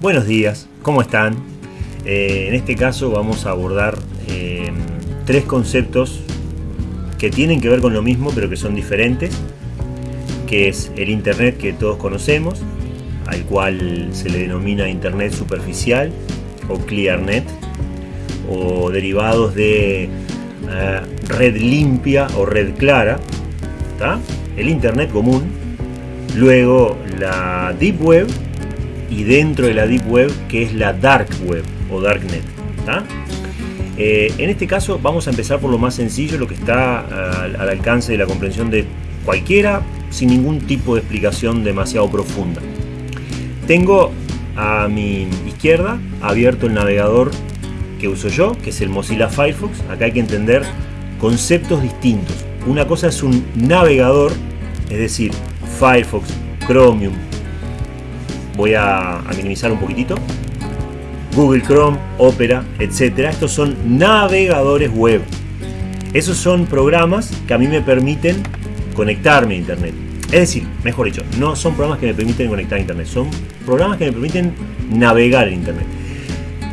Buenos días, ¿cómo están? Eh, en este caso vamos a abordar eh, tres conceptos que tienen que ver con lo mismo pero que son diferentes, que es el Internet que todos conocemos, al cual se le denomina Internet superficial o ClearNet, o derivados de eh, red limpia o red clara, el Internet común, luego la Deep Web y dentro de la Deep Web que es la Dark Web o Darknet. Eh, en este caso vamos a empezar por lo más sencillo, lo que está al, alcance de la comprensión de cualquiera sin ningún tipo de explicación demasiado profunda. Tengo a mi izquierda abierto el navegador que uso yo, que es el Mozilla Firefox. Acá hay que entender conceptos distintos. Una cosa es un navegador, es decir, Firefox, Chromium, voy a, minimizar un poquitito. Google Chrome, Opera, etcétera. Estos son navegadores web. Esos son programas que a mí me permiten conectarme a Internet. Es decir, mejor dicho, no son programas que me permiten conectar a Internet, son programas que me permiten navegar en Internet.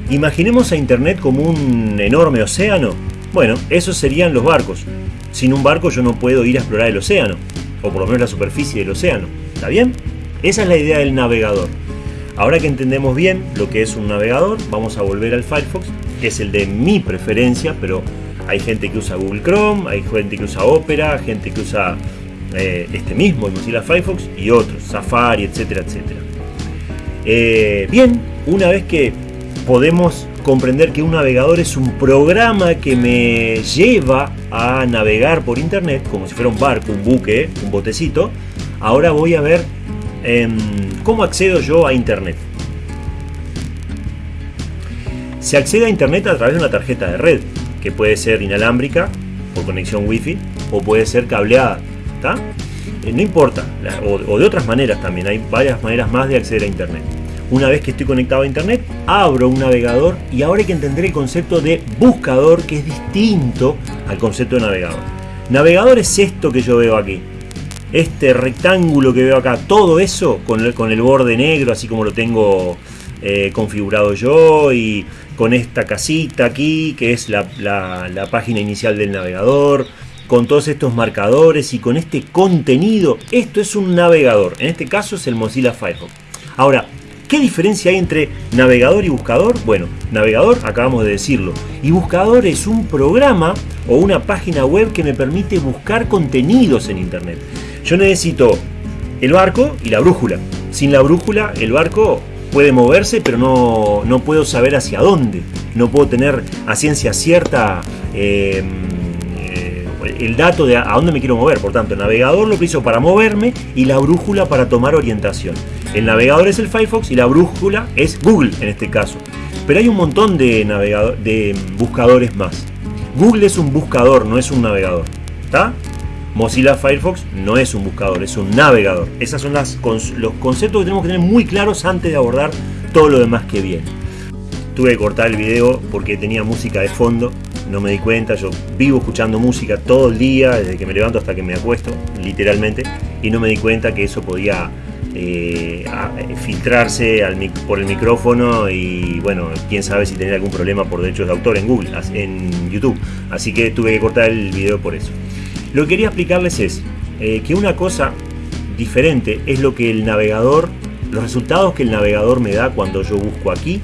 Imaginemos a Internet como un enorme océano. Bueno, esos serían los barcos. Sin un barco yo no puedo ir a explorar el océano, o por lo menos la superficie del océano. ¿Está bien? Esa es la idea del navegador. Ahora que entendemos bien lo que es un navegador, vamos a volver al Firefox, que es el de mi preferencia, pero hay gente que usa Google Chrome, hay gente que usa Opera, gente que usa eh, este mismo, Mozilla Firefox y otros, Safari, etcétera, etcétera. Eh, bien, una vez que podemos comprender que un navegador es un programa que me lleva a navegar por internet, como si fuera un barco, un buque, un botecito, ahora voy a ver ¿Cómo accedo yo a Internet? Se accede a Internet a través de una tarjeta de red, que puede ser inalámbrica, por conexión Wi-Fi, o puede ser cableada. Eh, no importa, o, de otras maneras también, hay varias maneras más de acceder a Internet. Una vez que estoy conectado a Internet, abro un navegador y ahora hay que entender el concepto de buscador, que es distinto al concepto de navegador. Navegador es esto que yo veo aquí este rectángulo que veo acá, todo eso con el, con el borde negro, así como lo tengo eh, configurado yo y con esta casita aquí, que es la, página inicial del navegador, con todos estos marcadores y con este contenido, esto es un navegador, en este caso es el Mozilla Firefox. Ahora, ¿Qué diferencia hay entre navegador y buscador? Bueno, navegador acabamos de decirlo. Y buscador es un programa o una página web que me permite buscar contenidos en Internet. Yo necesito el barco y la brújula. Sin la brújula el barco puede moverse, pero no, no puedo saber hacia dónde. No puedo tener a ciencia cierta em, eh, el dato de a dónde me quiero mover. Por tanto, el navegador lo utilizo para moverme y la brújula para tomar orientación. El navegador es el Firefox y la brújula es Google en este caso. Pero hay un montón de, de buscadores más. Google es un buscador, no es un navegador. ¿Está? Mozilla Firefox no es un buscador, es un navegador. Esos son las, los conceptos que tenemos que tener muy claros antes de abordar todo lo demás que viene. Tuve que cortar el video porque tenía música de fondo, no me di cuenta, yo vivo escuchando música todo el día, desde que me levanto hasta que me acuesto, literalmente, y no me di cuenta que eso podía eh, filtrarse por el micrófono y bueno, quién sabe si tenía algún problema por derechos de autor en Google, en YouTube. Así que tuve que cortar el video por eso. Lo que quería explicarles es eh, que una cosa diferente es lo que el navegador, los resultados que el navegador me da cuando yo busco aquí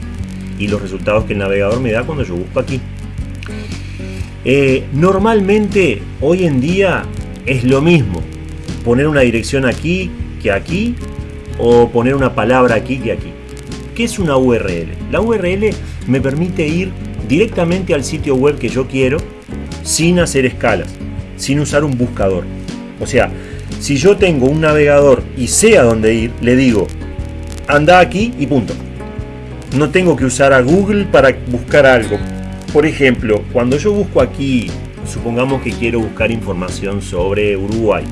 y los resultados que el navegador me da cuando yo busco aquí. Eh, normalmente hoy en día es lo mismo poner una dirección aquí que aquí o poner una palabra aquí que aquí. ¿Qué es una URL? La URL me permite ir directamente al sitio web que yo quiero sin hacer escalas sin usar un buscador. O sea, si yo tengo un navegador y sé a dónde ir, le digo, anda aquí y punto. No tengo que usar a Google para buscar algo. Por ejemplo, cuando yo busco aquí, supongamos que quiero buscar información sobre Uruguay.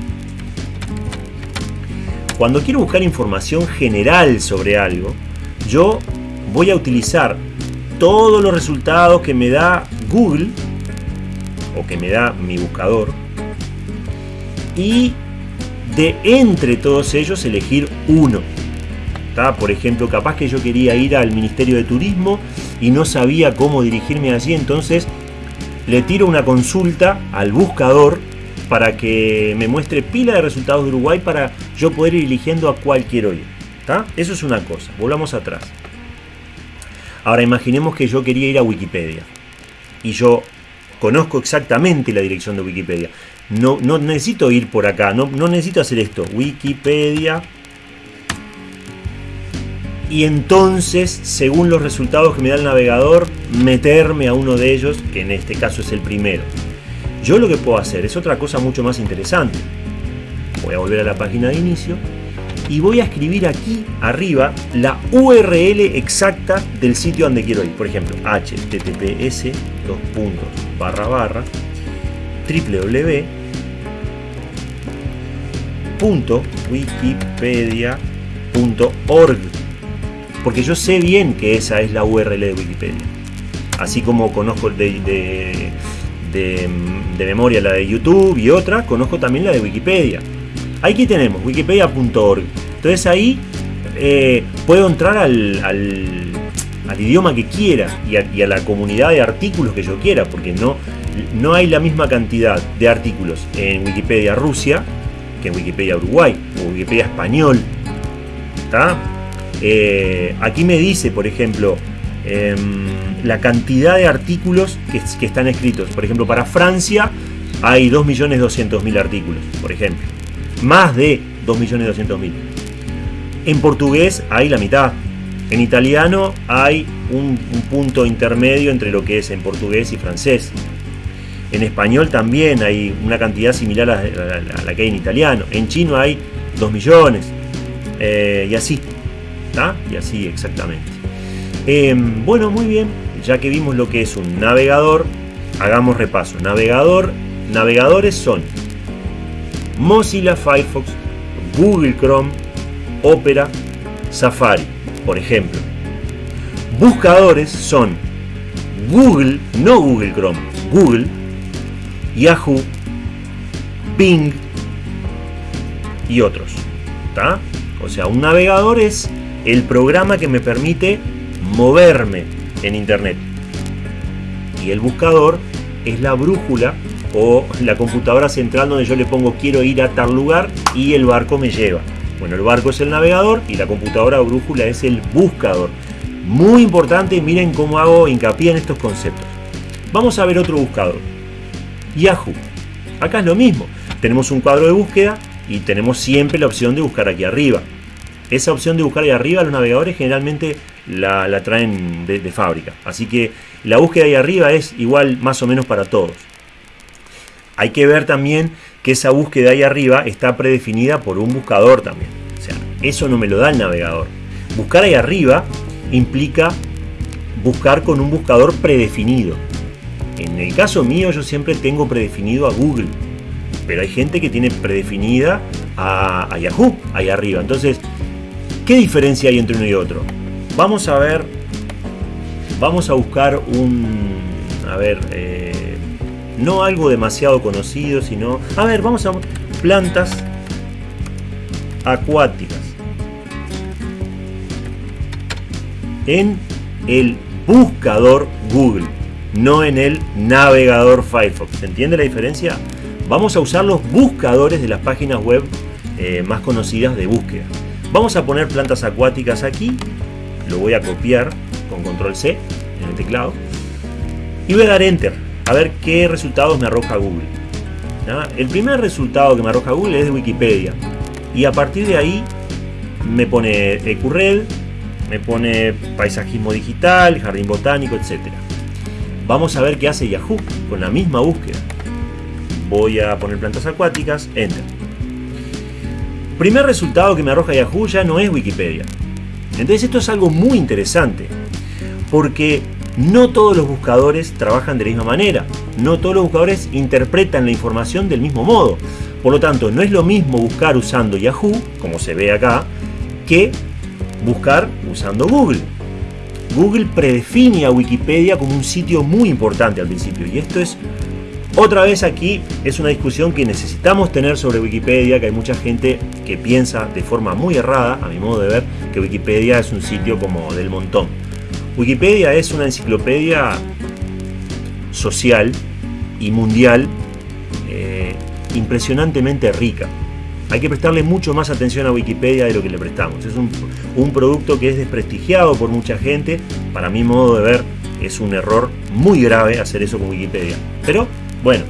Cuando quiero buscar información general sobre algo, yo voy a utilizar todos los resultados que me da Google que me da mi buscador y de entre todos ellos elegir uno. Por ejemplo, capaz que yo quería ir al Ministerio de Turismo y no sabía cómo dirigirme allí, entonces le tiro una consulta al buscador para que me muestre pila de resultados de Uruguay para yo poder ir eligiendo a cuál quiero ir. Eso es una cosa. Volvamos atrás. Ahora imaginemos que yo quería ir a Wikipedia y yo conozco exactamente la dirección de Wikipedia. No, no necesito ir por acá, no, no necesito hacer esto. Wikipedia y entonces, según los resultados que me da el navegador, meterme a uno de ellos, que en este caso es el primero. Yo lo que puedo hacer es otra cosa mucho más interesante. Voy a volver a la página de inicio y voy a escribir aquí arriba la URL exacta del sitio donde quiero ir. Por ejemplo, https dos puntos barra barra www.wikipedia.org porque yo sé bien que esa es la URL de Wikipedia. Así como conozco de, de, memoria la de YouTube y otra, conozco también la de Wikipedia. Aquí tenemos wikipedia.org. Entonces ahí eh, puedo entrar al, al, idioma que quiera y a, la comunidad de artículos que yo quiera, porque no, no hay la misma cantidad de artículos en Wikipedia Rusia que en Wikipedia Uruguay o Wikipedia Español. Eh, aquí me dice, por ejemplo, em, la cantidad de artículos que, están escritos. Por ejemplo, para Francia hay 2.200.000 artículos, por ejemplo. Más de 2.200.000. En portugués hay la mitad. En italiano hay un, punto intermedio entre lo que es en portugués y francés. En español también hay una cantidad similar a, la que hay en italiano. En chino hay 2 millones. Eh, y así. Y así exactamente. Em, bueno, muy bien, ya que vimos lo que es un navegador, hagamos repaso. Navegador, navegadores son Mozilla Firefox, Google Chrome, Opera, Safari, por ejemplo. Buscadores son Google, no Google Chrome, Google, Yahoo, Bing y otros. O sea, un navegador es el programa que me permite moverme en Internet. Y el buscador es la brújula o la computadora central donde yo le pongo quiero ir a tal lugar y el barco me lleva. Bueno, el barco es el navegador y la computadora brújula es el buscador. Muy importante, miren cómo hago hincapié en estos conceptos. Vamos a ver otro buscador. Yahoo. Acá es lo mismo. Tenemos un cuadro de búsqueda y tenemos siempre la opción de buscar aquí arriba. Esa opción de buscar ahí arriba, los navegadores generalmente la, traen de, fábrica. Así que la búsqueda ahí arriba es igual más o menos para todos. Hay que ver también que esa búsqueda ahí arriba está predefinida por un buscador también. O sea, eso no me lo da el navegador. Buscar ahí arriba implica buscar con un buscador predefinido. En el caso mío yo siempre tengo predefinido a Google, pero hay gente que tiene predefinida a, Yahoo ahí arriba. Entonces ¿Qué diferencia hay entre uno y otro? Vamos a ver, vamos a buscar un, a ver, eh, no algo demasiado conocido, sino, a ver, vamos a plantas acuáticas. En el buscador Google, no en el navegador Firefox. ¿Se entiende la diferencia? Vamos a usar los buscadores de las páginas web eh, más conocidas de búsqueda. Vamos a poner plantas acuáticas aquí. Lo voy a copiar con control C en el teclado. Y voy a dar enter. A ver qué resultados me arroja Google. El primer resultado que me arroja Google es de Wikipedia. Y a partir de ahí me pone EcuRed, me pone paisajismo digital, jardín botánico, etc. Vamos a ver qué hace Yahoo con la misma búsqueda. Voy a poner plantas acuáticas, enter primer resultado que me arroja Yahoo ya no es Wikipedia. Entonces esto es algo muy interesante, porque no todos los buscadores trabajan de la misma manera, no todos los buscadores interpretan la información del mismo modo. Por lo tanto, no es lo mismo buscar usando Yahoo, como se ve acá, que buscar usando Google. Google predefine a Wikipedia como un sitio muy importante al principio, y esto es otra vez aquí es una discusión que necesitamos tener sobre Wikipedia, que hay mucha gente que piensa de forma muy errada, a mi modo de ver, que Wikipedia es un sitio como del montón. Wikipedia es una enciclopedia social y mundial eh, impresionantemente rica. Hay que prestarle mucho más atención a Wikipedia de lo que le prestamos. Es un, un producto que es desprestigiado por mucha gente. Para mi modo de ver, es un error muy grave hacer eso con Wikipedia. Pero bueno,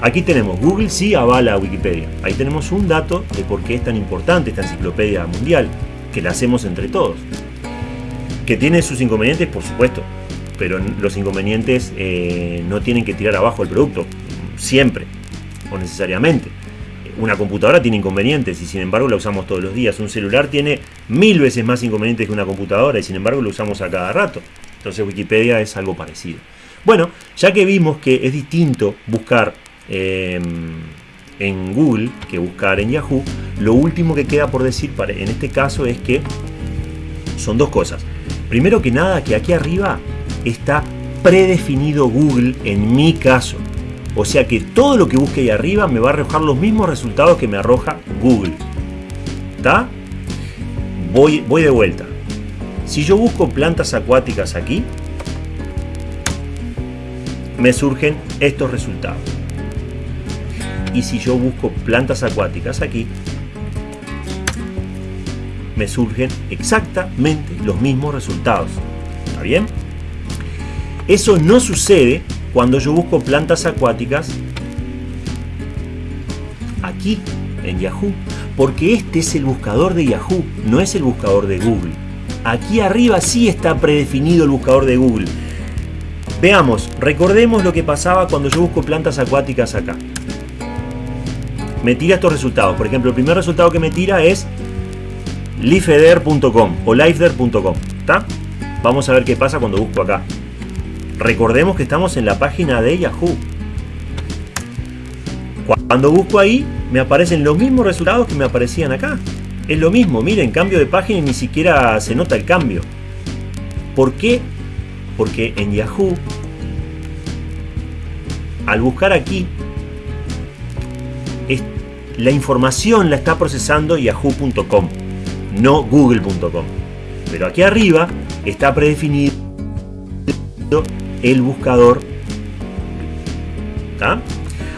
aquí tenemos Google sí avala a Wikipedia. Ahí tenemos un dato de por qué es tan importante esta enciclopedia mundial, que la hacemos entre todos. Que tiene sus inconvenientes, por supuesto, pero los inconvenientes eh, no tienen que tirar abajo el producto, siempre o necesariamente. Una computadora tiene inconvenientes y sin embargo la usamos todos los días. Un celular tiene mil veces más inconvenientes que una computadora y sin embargo lo usamos a cada rato. Entonces Wikipedia es algo parecido. Bueno, ya que vimos que es distinto buscar eh, en Google que buscar en Yahoo, lo último que queda por decir en este caso es que son dos cosas. Primero que nada, que aquí arriba está predefinido Google en mi caso. O sea que todo lo que busque ahí arriba me va a arrojar los mismos resultados que me arroja Google. ¿Está? Voy, voy de vuelta. Si yo busco plantas acuáticas aquí, me surgen estos resultados. Y si yo busco plantas acuáticas aquí, me surgen exactamente los mismos resultados. ¿Está bien? Eso no sucede cuando yo busco plantas acuáticas aquí en Yahoo, porque este es el buscador de Yahoo, no es el buscador de Google. Aquí arriba sí está predefinido el buscador de Google. Veamos, recordemos lo que pasaba cuando yo busco plantas acuáticas acá. Me tira estos resultados. Por ejemplo, el primer resultado que me tira es lifeder.com o lifeder.com. Vamos a ver qué pasa cuando busco acá. Recordemos que estamos en la página de Yahoo. Cuando busco ahí, me aparecen los mismos resultados que me aparecían acá. Es lo mismo, miren, cambio de página y ni siquiera se nota el cambio. ¿Por qué? Porque en Yahoo, al buscar aquí, la información la está procesando yahoo.com, no google.com. Pero aquí arriba está predefinido el buscador.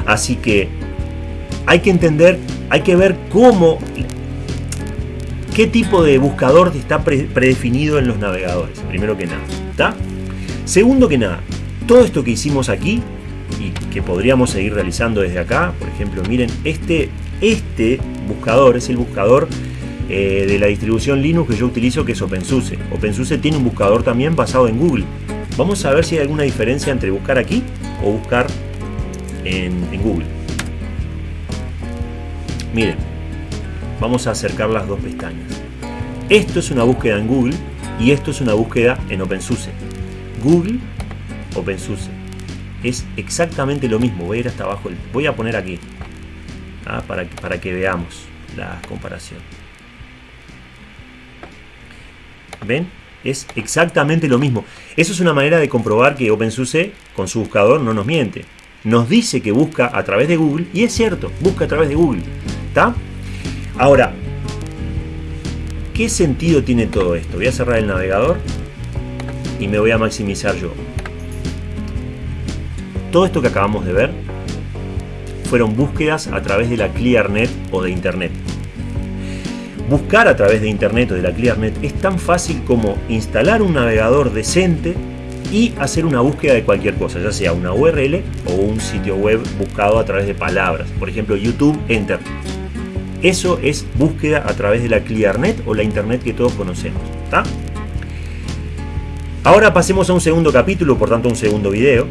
Así que hay que entender, hay que ver cómo, qué tipo de buscador está predefinido en los navegadores, primero que nada. Segundo que nada, todo esto que hicimos aquí y que podríamos seguir realizando desde acá, por ejemplo, miren, este, este buscador es el buscador eh, de la distribución Linux que yo utilizo que es OpenSUSE. OpenSUSE tiene un buscador también basado en Google. Vamos a ver si hay alguna diferencia entre buscar aquí o buscar en, Google. Miren, vamos a acercar las dos pestañas. Esto es una búsqueda en Google y esto es una búsqueda en OpenSUSE. Google, OpenSUSE. Es exactamente lo mismo. Voy a ir hasta abajo. Voy a poner aquí. ¿ah? para, para que veamos la comparación. ¿Ven? Es exactamente lo mismo. Eso es una manera de comprobar que OpenSUSE con su buscador no nos miente. Nos dice que busca a través de Google y es cierto, busca a través de Google. ¿Está? Ahora, ¿qué sentido tiene todo esto? Voy a cerrar el navegador y me voy a maximizar yo. Todo esto que acabamos de ver fueron búsquedas a través de la ClearNet o de Internet. Buscar a través de Internet o de la ClearNet es tan fácil como instalar un navegador decente y hacer una búsqueda de cualquier cosa, ya sea una URL o un sitio web buscado a través de palabras. Por ejemplo, YouTube, Enter. Eso es búsqueda a través de la ClearNet o la Internet que todos conocemos. Ahora pasemos a un segundo capítulo, por tanto un segundo video,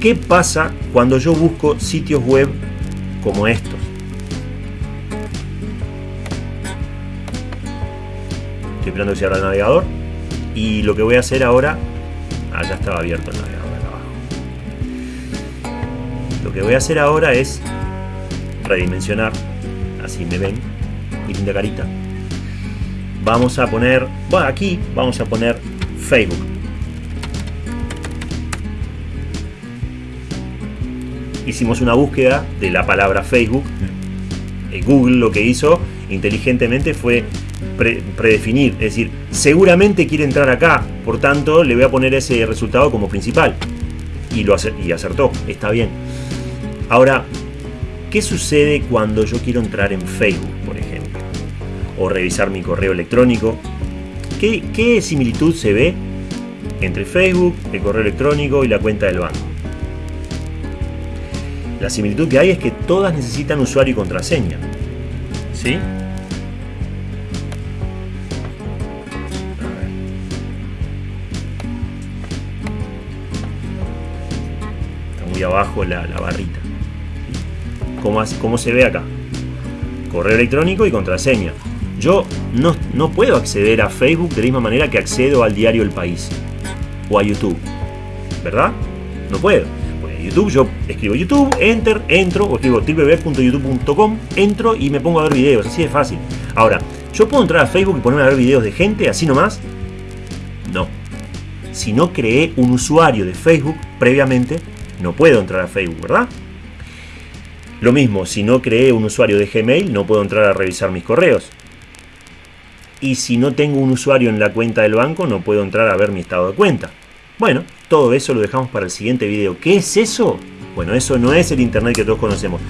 ¿Qué pasa cuando yo busco sitios web como estos? Estoy esperando que se abra el navegador. Y lo que voy a hacer ahora... Ah, ya estaba abierto el navegador acá abajo. Lo que voy a hacer ahora es redimensionar. Así me ven. Mi linda carita. Vamos a poner... Bueno, aquí vamos a poner Facebook. hicimos una búsqueda de la palabra Facebook. Eh, Google lo que hizo inteligentemente fue predefinir, es decir, seguramente quiere entrar acá, por tanto le voy a poner ese resultado como principal. Y, lo y acertó, está bien. Ahora, ¿qué sucede cuando yo quiero entrar en Facebook, por ejemplo? O revisar mi correo electrónico. ¿Qué, qué similitud se ve entre Facebook, el correo electrónico y la cuenta del banco? La similitud que hay es que todas necesitan usuario y contraseña. ¿Sí? Abajo la, barrita. ¿Cómo, ¿Cómo, se ve acá? Correo electrónico y contraseña. Yo no, no puedo acceder a Facebook de la misma manera que accedo al diario El País o a YouTube. ¿Verdad? No puedo. Pues YouTube yo escribo YouTube, enter, entro, o escribo www.youtube.com, entro y me pongo a ver videos. Así de fácil. Ahora, ¿yo puedo entrar a Facebook y ponerme a ver videos de gente así nomás? No. Si no creé un usuario de Facebook previamente no puedo entrar a Facebook, ¿verdad? Lo mismo, si no creé un usuario de Gmail, no puedo entrar a revisar mis correos. Y si no tengo un usuario en la cuenta del banco, no puedo entrar a ver mi estado de cuenta. Bueno, todo eso lo dejamos para el siguiente video. ¿Qué es eso? Bueno, eso no es el Internet que todos conocemos.